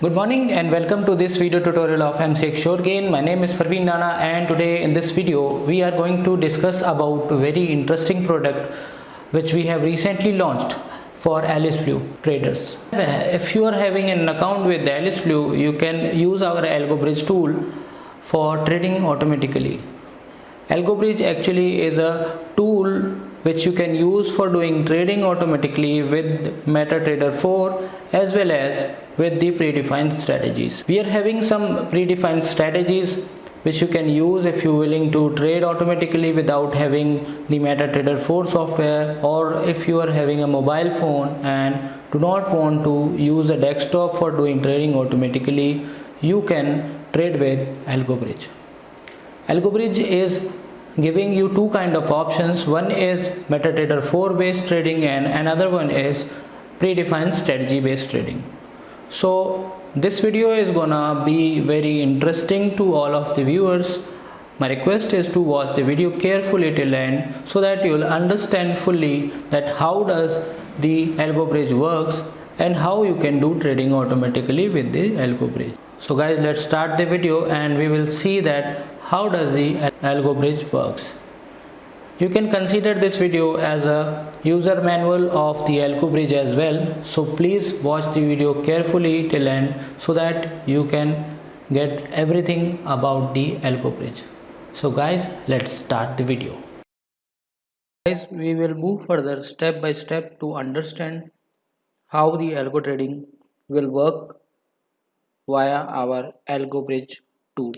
Good morning and welcome to this video tutorial of MCX Shortgain. My name is Parveen Nana and today in this video we are going to discuss about a very interesting product which we have recently launched for Alice Blue traders. If you are having an account with Alice Blue, you can use our AlgoBridge tool for trading automatically. AlgoBridge actually is a tool which you can use for doing trading automatically with MetaTrader 4 as well as with the predefined strategies. We are having some predefined strategies which you can use if you're willing to trade automatically without having the MetaTrader 4 software or if you are having a mobile phone and do not want to use a desktop for doing trading automatically you can trade with AlgoBridge. AlgoBridge is giving you two kind of options one is MetaTrader 4 based trading and another one is predefined strategy based trading so this video is gonna be very interesting to all of the viewers. My request is to watch the video carefully till end so that you will understand fully that how does the algo bridge works and how you can do trading automatically with the algo bridge. So guys let's start the video and we will see that how does the algo bridge works you can consider this video as a user manual of the Algo bridge as well. So please watch the video carefully till end so that you can get everything about the Algo bridge. So guys, let's start the video. Guys, we will move further step by step to understand how the algo trading will work via our algo bridge tool.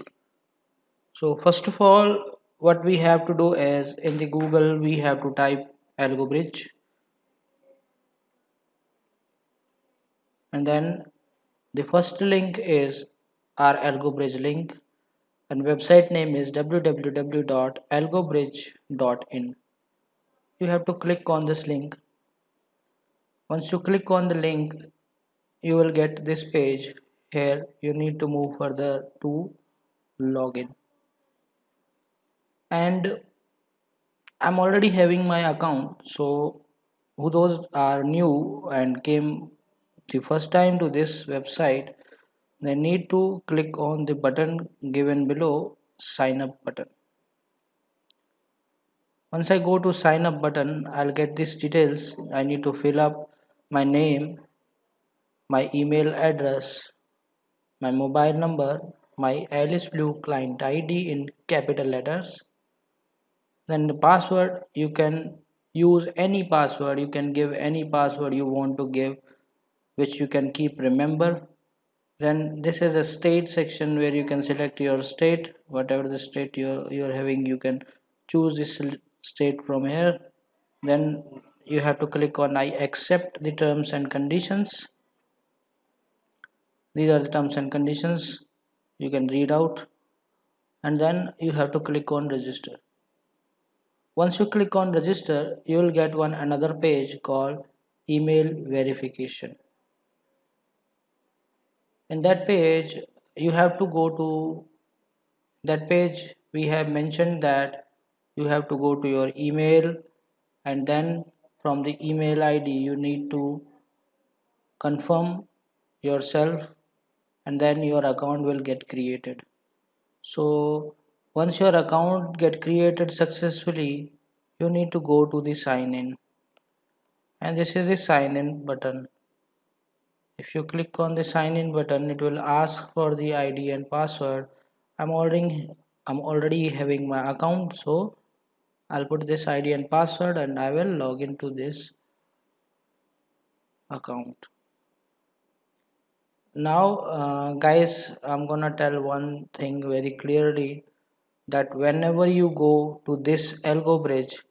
So first of all, what we have to do is in the google we have to type algo bridge. And then the first link is our algo bridge link. And website name is www.algobridge.in you have to click on this link. Once you click on the link you will get this page. Here you need to move further to login and I'm already having my account. So who those are new and came the first time to this website they need to click on the button given below sign up button. Once I go to sign up button I'll get these details. I need to fill up my name my email address my mobile number my Alice Blue client ID in capital letters then the password you can use any password you can give any password you want to give which you can keep remember. Then this is a state section where you can select your state. Whatever the state you're, you're having you can choose this state from here. Then you have to click on I accept the terms and conditions. These are the terms and conditions. You can read out. And then you have to click on register once you click on register you will get one another page called email verification. In that page you have to go to that page we have mentioned that you have to go to your email and then from the email id you need to confirm yourself and then your account will get created. So once your account get created successfully you need to go to the sign in and this is the sign in button. If you click on the sign in button it will ask for the id and password. I'm already i'm already having my account so i'll put this id and password and i will log into this account. Now uh, guys i'm gonna tell one thing very clearly that whenever you go to this algo bridge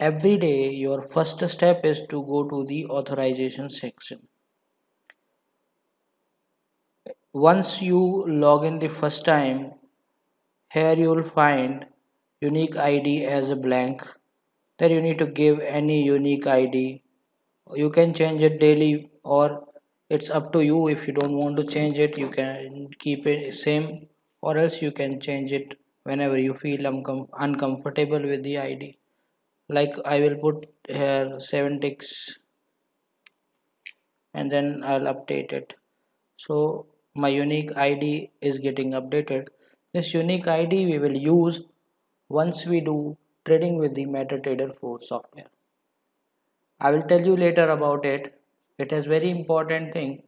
every day your first step is to go to the authorization section. Once you log in the first time here you will find unique id as a blank. Then you need to give any unique id you can change it daily or it's up to you. If you don't want to change it you can keep it same or else you can change it whenever you feel uncomfortable with the id like I will put here 7 ticks and then I'll update it. So my unique ID is getting updated. This unique ID we will use once we do trading with the MetaTrader 4 software. I will tell you later about it. It is very important thing.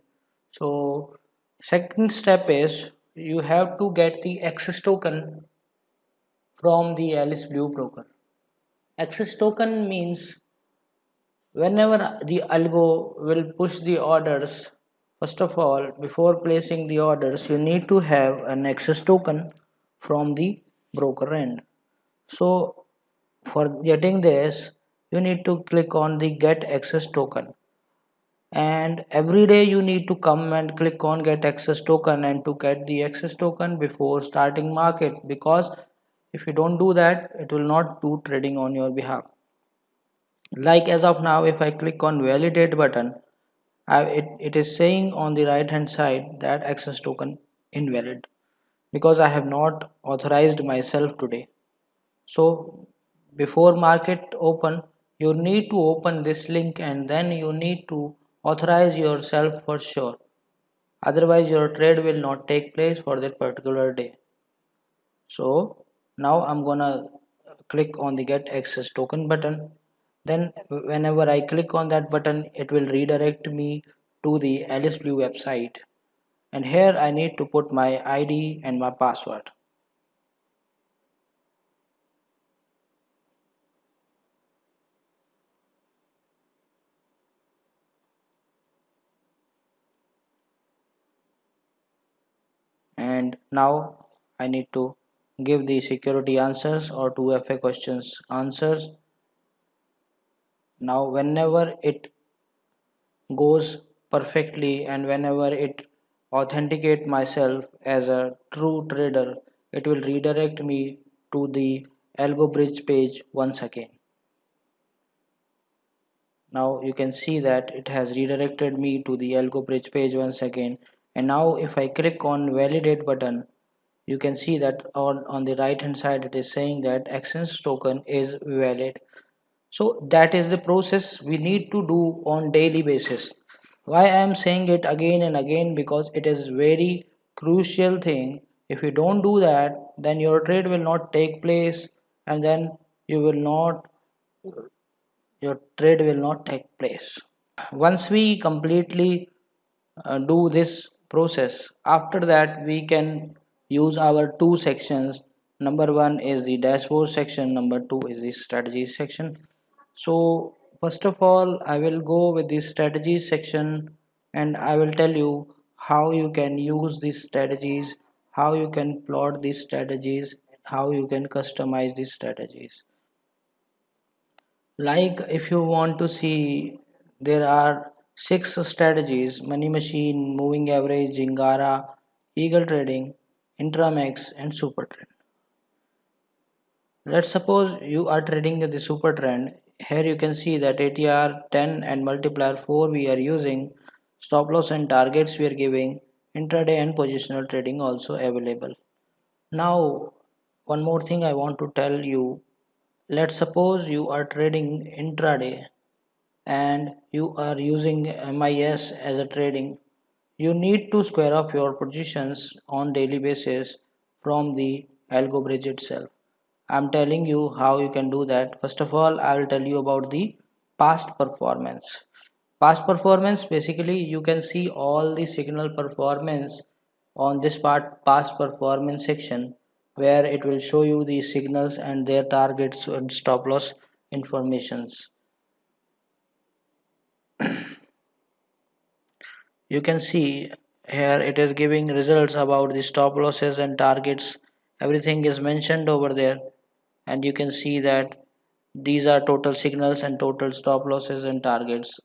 So second step is you have to get the access token from the Alice Blue broker. Access token means whenever the algo will push the orders first of all before placing the orders you need to have an access token from the broker end. So for getting this you need to click on the get access token. And every day you need to come and click on get access token and to get the access token before starting market because if you don't do that it will not do trading on your behalf. Like as of now if I click on validate button I, it, it is saying on the right hand side that access token invalid because I have not authorized myself today. So before market open you need to open this link and then you need to authorize yourself for sure. Otherwise your trade will not take place for that particular day. So now I'm gonna uh, click on the get access token button. Then whenever I click on that button it will redirect me to the Alice Blue website. And here I need to put my ID and my password. And now I need to give the security answers or 2FA questions. Answers. Now whenever it goes perfectly and whenever it authenticate myself as a true trader it will redirect me to the algo bridge page once again. Now you can see that it has redirected me to the algo bridge page once again. And now if I click on validate button you can see that on, on the right hand side it is saying that access token is valid. So that is the process we need to do on daily basis. Why i am saying it again and again? Because it is very crucial thing. If you don't do that then your trade will not take place and then you will not your trade will not take place. Once we completely uh, do this process after that we can use our two sections. Number one is the dashboard section. Number two is the strategy section. So first of all I will go with the strategies section and I will tell you how you can use these strategies how you can plot these strategies how you can customize these strategies. Like if you want to see there are six strategies. Money machine moving average Jingara eagle trading intramax and super trend let's suppose you are trading the super trend here you can see that ATR 10 and multiplier 4 we are using stop loss and targets we are giving intraday and positional trading also available. Now one more thing I want to tell you. Let's suppose you are trading intraday and you are using MIS as a trading you need to square up your positions on daily basis from the algo bridge itself I'm telling you how you can do that. First of all, I will tell you about the past performance. Past performance, basically you can see all the signal performance on this part past performance section where it will show you the signals and their targets and stop loss informations. you can see here it is giving results about the stop losses and targets. Everything is mentioned over there. And you can see that these are total signals and total stop losses and targets.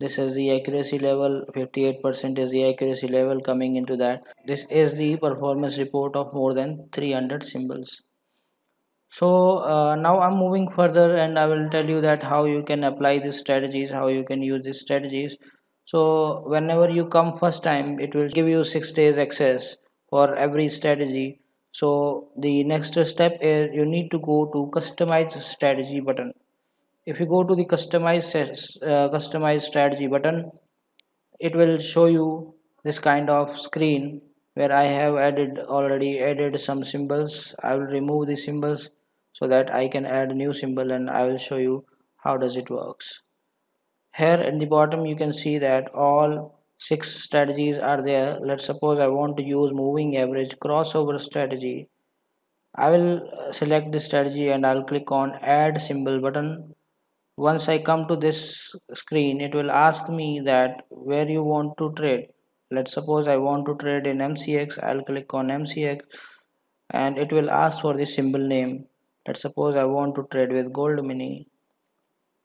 This is the accuracy level. 58% is the accuracy level coming into that. This is the performance report of more than 300 symbols. So uh, now i'm moving further and i will tell you that how you can apply these strategies how you can use these strategies so whenever you come first time it will give you six days access for every strategy. So the next step is you need to go to customize strategy button. If you go to the customize uh, customize strategy button it will show you this kind of screen where I have added already added some symbols. I will remove the symbols so that I can add new symbol and I will show you how does it works here at the bottom you can see that all six strategies are there. Let's suppose I want to use moving average crossover strategy. I will uh, select this strategy and I'll click on add symbol button. Once I come to this screen it will ask me that where you want to trade. Let's suppose I want to trade in MCX I'll click on MCX and it will ask for the symbol name. Let's suppose I want to trade with gold mini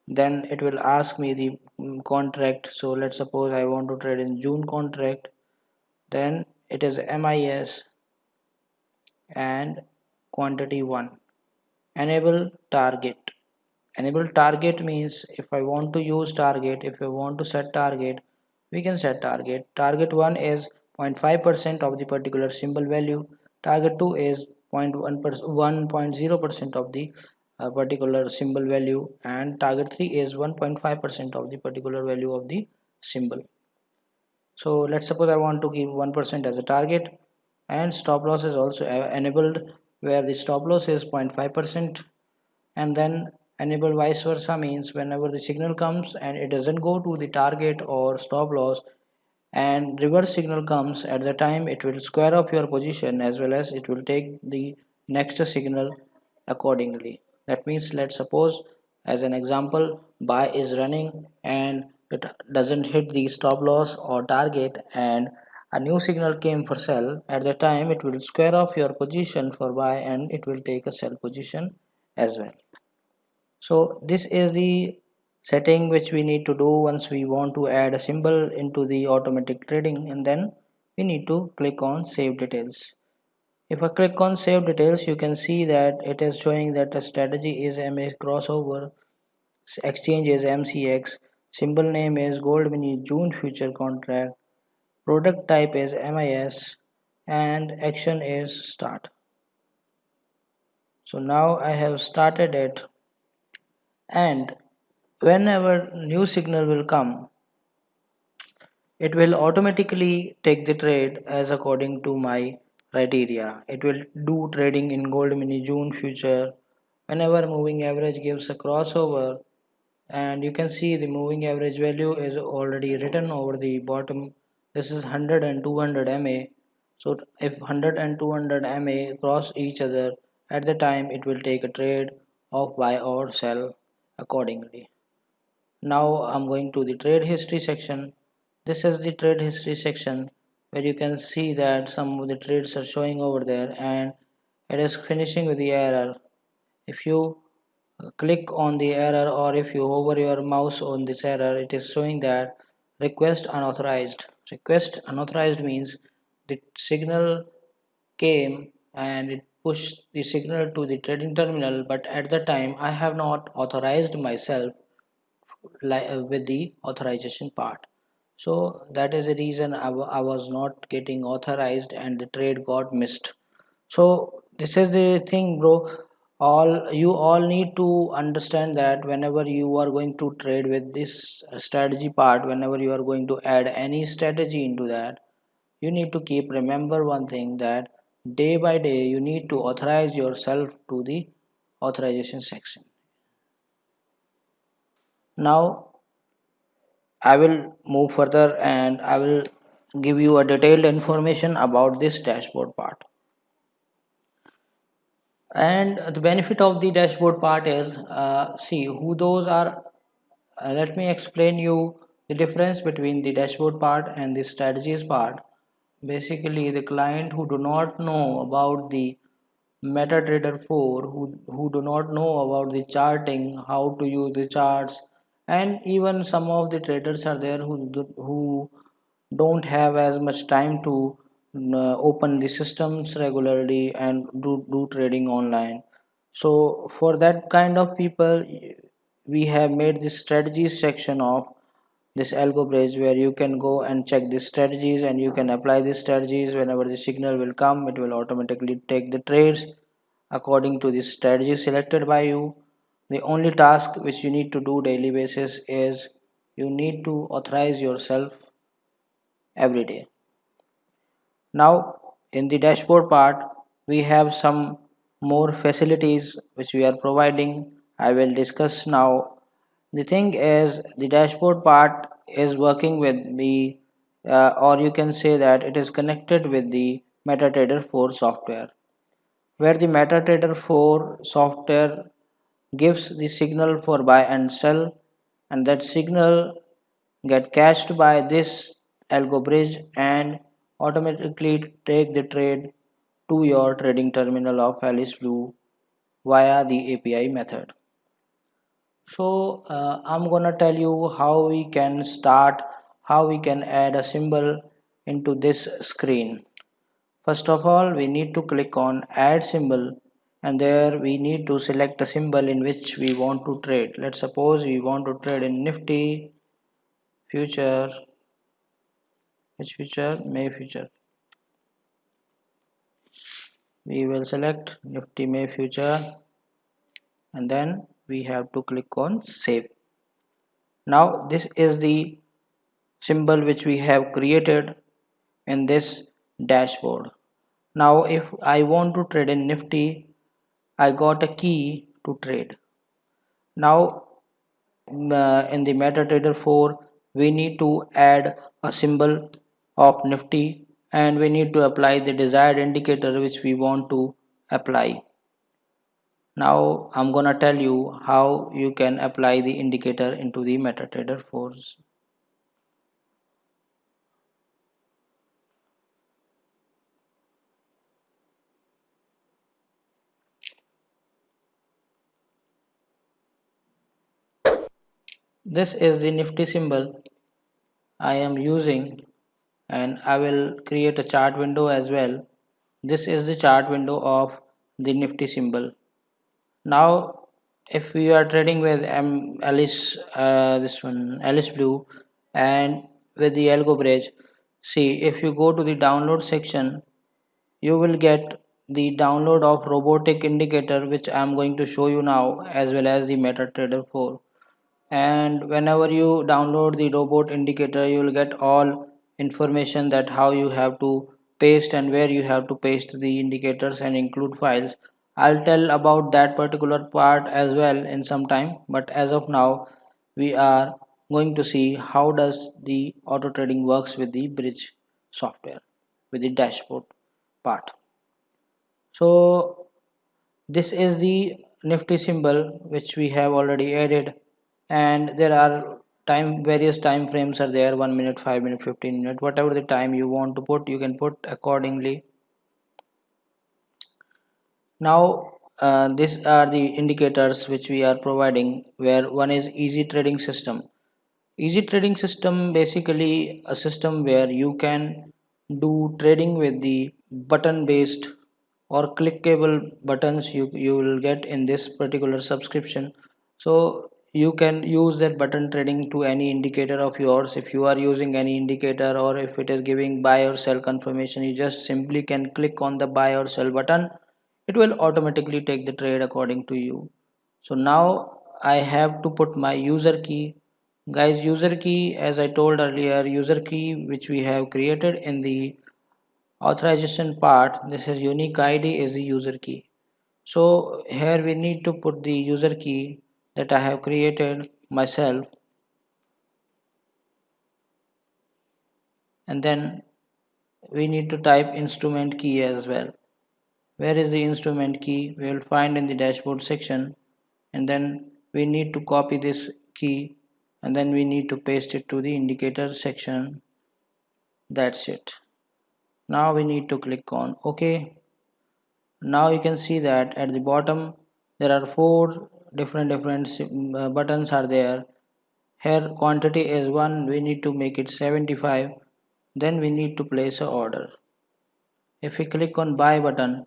then it will ask me the mm, contract. So let's suppose I want to trade in June contract. Then it is MIS and quantity 1 enable target. Enable target means if I want to use target if I want to set target we can set target. Target 1 is 0.5% of the particular symbol value. Target 2 is 0.1% of the a particular symbol value and target 3 is 1.5% of the particular value of the symbol. So let's suppose I want to give 1% as a target and stop loss is also enabled where the stop loss is 0.5% and then enable vice versa means whenever the signal comes and it doesn't go to the target or stop loss and reverse signal comes at the time it will square up your position as well as it will take the next signal accordingly that means let's suppose as an example buy is running and it doesn't hit the stop loss or target and a new signal came for sell. At the time it will square off your position for buy and it will take a sell position as well. So this is the setting which we need to do once we want to add a symbol into the automatic trading and then we need to click on save details if I click on save details you can see that it is showing that the strategy is MA crossover exchange is MCX symbol name is gold mini June future contract product type is MIS and action is start. So now I have started it. And whenever new signal will come it will automatically take the trade as according to my criteria. It will do trading in gold mini june future. Whenever moving average gives a crossover and you can see the moving average value is already written over the bottom. This is 100 and 200 MA so if 100 and 200 MA cross each other at the time it will take a trade of buy or sell accordingly. Now I'm going to the trade history section. This is the trade history section where you can see that some of the trades are showing over there and it is finishing with the error. If you uh, click on the error or if you hover your mouse on this error it is showing that request unauthorized. Request unauthorized means the signal came and it pushed the signal to the trading terminal but at the time I have not authorized myself uh, with the authorization part so that is the reason I, I was not getting authorized and the trade got missed. So this is the thing bro. All you all need to understand that whenever you are going to trade with this strategy part whenever you are going to add any strategy into that you need to keep remember one thing that day by day you need to authorize yourself to the authorization section. Now I will move further and I will give you a detailed information about this dashboard part. And the benefit of the dashboard part is uh, see who those are. Uh, let me explain you the difference between the dashboard part and the strategies part. Basically the client who do not know about the MetaTrader 4 who, who do not know about the charting how to use the charts and even some of the traders are there who who don't have as much time to uh, open the systems regularly and do, do trading online. So for that kind of people we have made this strategies section of this algo bridge where you can go and check the strategies and you can apply these strategies. Whenever the signal will come it will automatically take the trades according to the strategy selected by you the only task which you need to do daily basis is you need to authorize yourself every day. Now in the dashboard part we have some more facilities which we are providing. I will discuss now. The thing is the dashboard part is working with the uh, or you can say that it is connected with the MetaTrader 4 software. Where the MetaTrader 4 software gives the signal for buy and sell and that signal get cached by this algo bridge and automatically take the trade to your trading terminal of Alice Blue via the API method. So uh, i'm gonna tell you how we can start how we can add a symbol into this screen. First of all we need to click on add symbol and there we need to select a symbol in which we want to trade. Let's suppose we want to trade in nifty future. Which future? May future. We will select nifty may future. And then we have to click on save. Now this is the symbol which we have created in this dashboard. Now if I want to trade in nifty I got a key to trade. Now uh, in the MetaTrader 4 we need to add a symbol of nifty and we need to apply the desired indicator which we want to apply. Now I'm gonna tell you how you can apply the indicator into the MetaTrader 4 this is the nifty symbol I am using and I will create a chart window as well. This is the chart window of the nifty symbol. Now if we are trading with um, Alice uh, this one Alice Blue and with the algo bridge see if you go to the download section you will get the download of robotic indicator which I am going to show you now as well as the MetaTrader 4 and whenever you download the robot indicator you will get all information that how you have to paste and where you have to paste the indicators and include files. I'll tell about that particular part as well in some time but as of now we are going to see how does the auto trading works with the bridge software with the dashboard part. So this is the nifty symbol which we have already added and there are time various time frames are there 1 minute 5 minute 15 minute whatever the time you want to put you can put accordingly. Now uh, these are the indicators which we are providing where one is easy trading system. Easy trading system basically a system where you can do trading with the button based or clickable buttons you, you will get in this particular subscription. So you can use that button trading to any indicator of yours. If you are using any indicator or if it is giving buy or sell confirmation you just simply can click on the buy or sell button. It will automatically take the trade according to you. So now I have to put my user key. Guys user key as I told earlier user key which we have created in the authorization part this is unique ID is the user key. So here we need to put the user key that I have created myself. And then we need to type instrument key as well. Where is the instrument key? We will find in the dashboard section. And then we need to copy this key. And then we need to paste it to the indicator section. That's it. Now we need to click on ok. Now you can see that at the bottom there are four different different uh, buttons are there. Here quantity is 1 we need to make it 75 then we need to place a order. If we click on buy button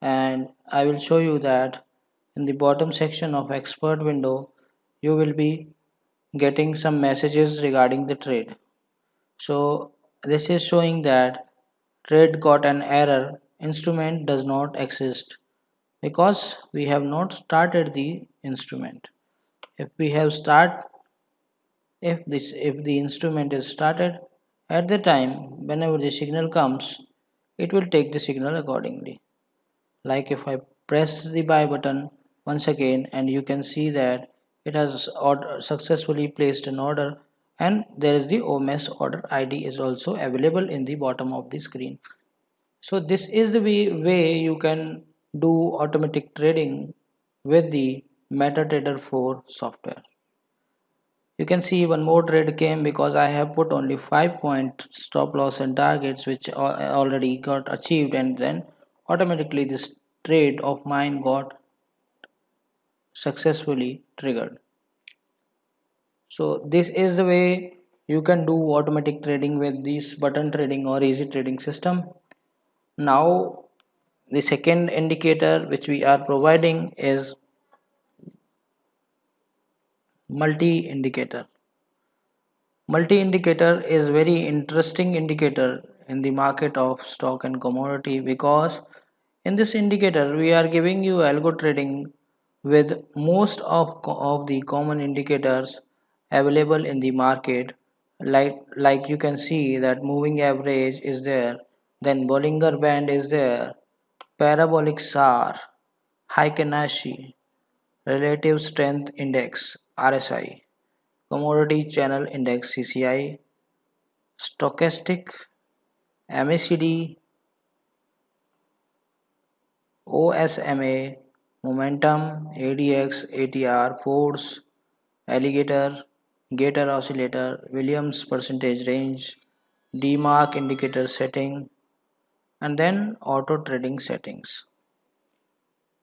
and I will show you that in the bottom section of expert window you will be getting some messages regarding the trade. So this is showing that trade got an error instrument does not exist because we have not started the instrument. If we have start if this if the instrument is started at the time whenever the signal comes it will take the signal accordingly. Like if I press the buy button once again and you can see that it has successfully placed an order and there is the OMS order ID is also available in the bottom of the screen. So this is the way you can do automatic trading with the MetaTrader 4 software. You can see one more trade came because I have put only 5 point stop loss and targets which already got achieved and then automatically this trade of mine got successfully triggered. So this is the way you can do automatic trading with this button trading or easy trading system. Now the second indicator which we are providing is multi indicator multi indicator is very interesting indicator in the market of stock and commodity because in this indicator we are giving you algo trading with most of, of the common indicators available in the market. Like like you can see that moving average is there then Bollinger Band is there parabolic SAR Heikin Ashi relative strength index RSI commodity channel index CCI stochastic MACD OSMA momentum ADX ATR force alligator gator oscillator Williams percentage range DeMarker indicator setting and then auto trading settings.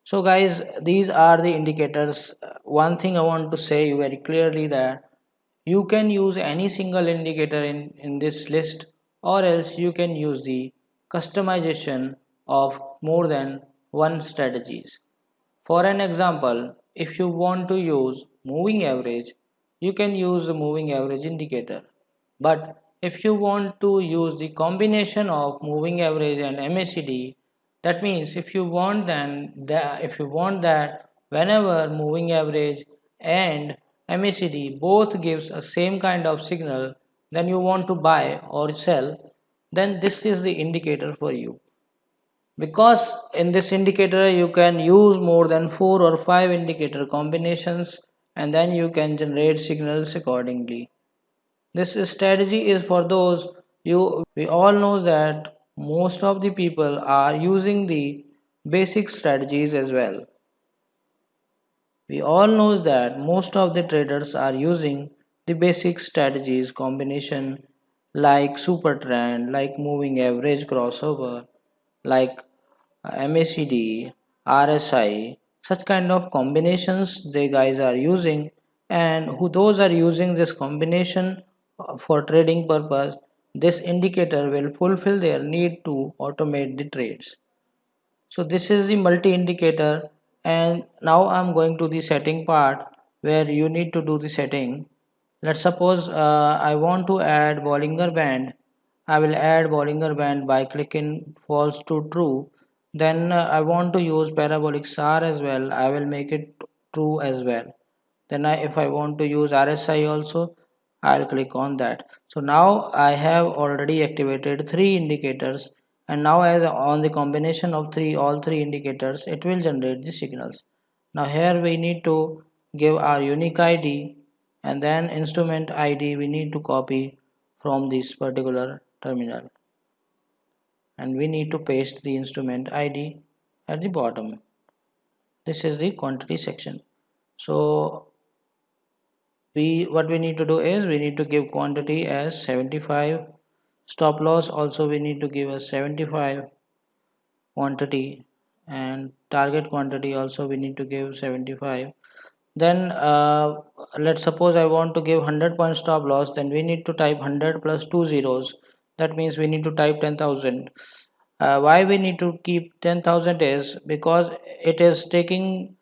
So guys these are the indicators. Uh, one thing i want to say you very clearly that you can use any single indicator in in this list or else you can use the customization of more than one strategies. For an example if you want to use moving average you can use the moving average indicator. But if you want to use the combination of moving average and MACD that means if you want then that if you want that whenever moving average and MACD both gives a same kind of signal then you want to buy or sell then this is the indicator for you. Because in this indicator you can use more than four or five indicator combinations and then you can generate signals accordingly this strategy is for those you we all know that most of the people are using the basic strategies as well. We all know that most of the traders are using the basic strategies combination like super trend, like moving average crossover, like uh, MACD, RSI, such kind of combinations they guys are using and who those are using this combination for trading purpose this indicator will fulfill their need to automate the trades. So this is the multi-indicator and now I'm going to the setting part where you need to do the setting. Let's suppose uh, I want to add Bollinger Band. I will add Bollinger Band by clicking false to true. Then uh, I want to use parabolic SAR as well. I will make it true as well. Then I, if I want to use RSI also I'll click on that. So now I have already activated three indicators and now as on the combination of three all three indicators it will generate the signals. Now here we need to give our unique ID and then instrument ID we need to copy from this particular terminal. And we need to paste the instrument ID at the bottom. This is the quantity section. So we what we need to do is we need to give quantity as 75 stop loss also we need to give a 75 quantity. And target quantity also we need to give 75 then uh, let's suppose I want to give 100 point stop loss then we need to type 100 plus two zeros. That means we need to type 10,000 uh, why we need to keep 10,000 is because it is taking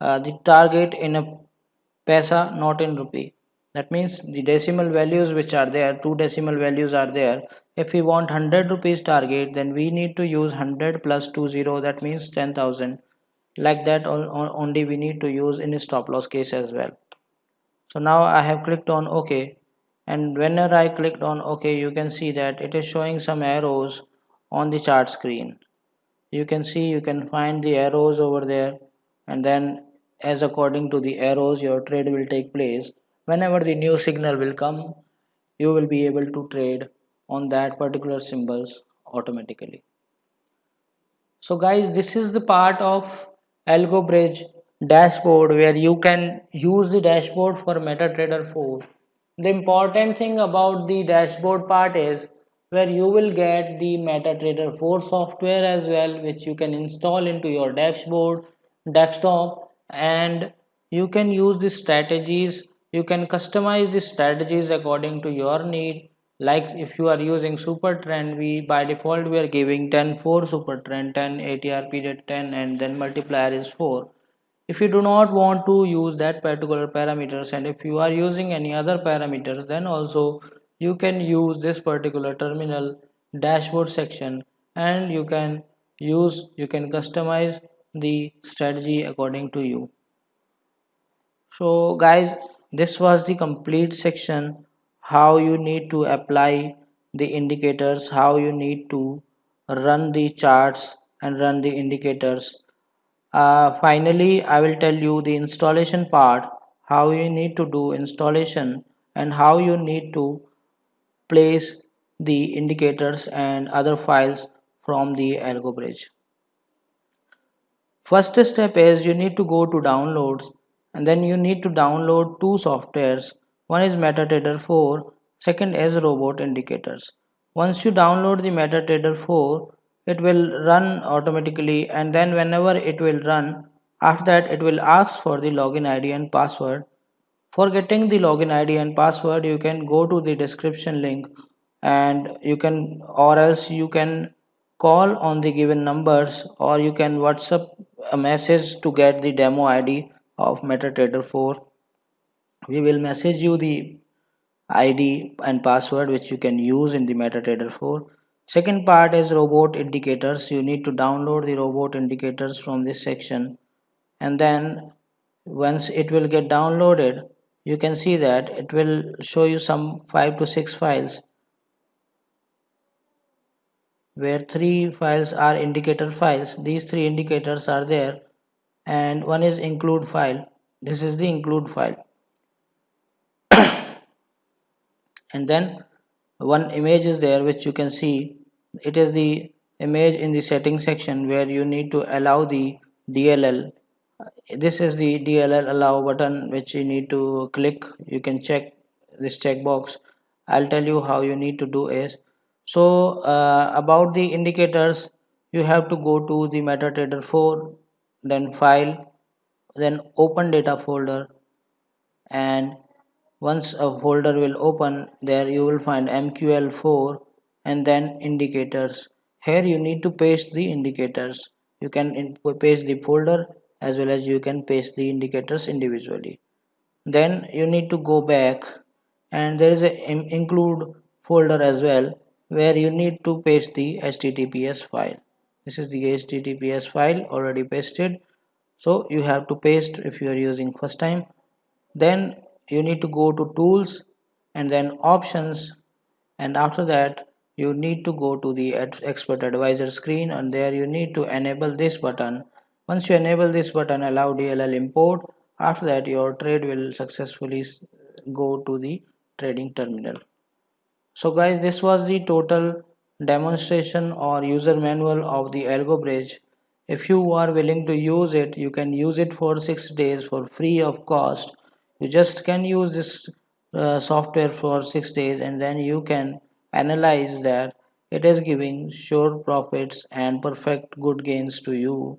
uh, the target in a paisa not in rupee. That means the decimal values which are there two decimal values are there. If we want 100 rupees target then we need to use 100 plus 20 that means 10000 like that only we need to use in stop loss case as well. So now i have clicked on ok. And whenever I clicked on OK you can see that it is showing some arrows on the chart screen. You can see you can find the arrows over there. And then as according to the arrows your trade will take place. Whenever the new signal will come you will be able to trade on that particular symbols automatically. So guys this is the part of AlgoBridge dashboard where you can use the dashboard for MetaTrader 4 the important thing about the dashboard part is where you will get the MetaTrader 4 software as well which you can install into your dashboard desktop and you can use the strategies you can customize the strategies according to your need. Like if you are using super trend we by default we are giving 10 4 super trend 10 atr period 10 and then multiplier is 4 if you do not want to use that particular parameters and if you are using any other parameters then also you can use this particular terminal dashboard section and you can use you can customize the strategy according to you so guys this was the complete section how you need to apply the indicators how you need to run the charts and run the indicators uh, finally I will tell you the installation part how you need to do installation and how you need to place the indicators and other files from the AlgoBridge. First step is you need to go to downloads and then you need to download two softwares one is MetaTrader 4, second is Robot Indicators. Once you download the MetaTrader 4, it will run automatically and then whenever it will run, after that it will ask for the login ID and password. For getting the login ID and password, you can go to the description link and you can or else you can call on the given numbers or you can WhatsApp a message to get the demo ID of MetaTrader 4 we will message you the ID and password which you can use in the MetaTrader 4 second part is robot indicators. You need to download the robot indicators from this section. And then once it will get downloaded you can see that it will show you some 5 to 6 files where three files are indicator files. These three indicators are there and one is include file. This is the include file. And then one image is there which you can see. It is the image in the setting section where you need to allow the DLL this is the DLL allow button which you need to click. You can check this checkbox. I'll tell you how you need to do is so uh, about the indicators you have to go to the MetaTrader 4 then file then open data folder. And once a folder will open there you will find mql4 and then indicators. Here you need to paste the indicators. You can paste the folder as well as you can paste the indicators individually. Then you need to go back and there is a include folder as well where you need to paste the https file. This is the https file already pasted. So you have to paste if you are using first time. Then you need to go to tools and then options. And after that you need to go to the expert advisor screen and there you need to enable this button. Once you enable this button allow DLL import. After that your trade will successfully go to the trading terminal so guys this was the total demonstration or user manual of the AlgoBridge if you are willing to use it you can use it for six days for free of cost. You just can use this uh, software for six days and then you can analyze that. It is giving sure profits and perfect good gains to you.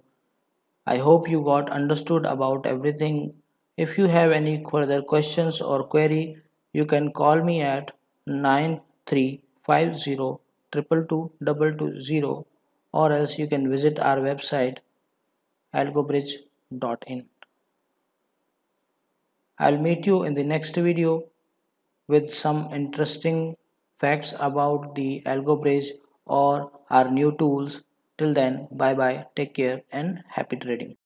I hope you got understood about everything. If you have any further questions or query you can call me at 9350 or else you can visit our website algobridge.in I'll meet you in the next video with some interesting facts about the AlgoBridge or our new tools. Till then, bye bye, take care and happy trading.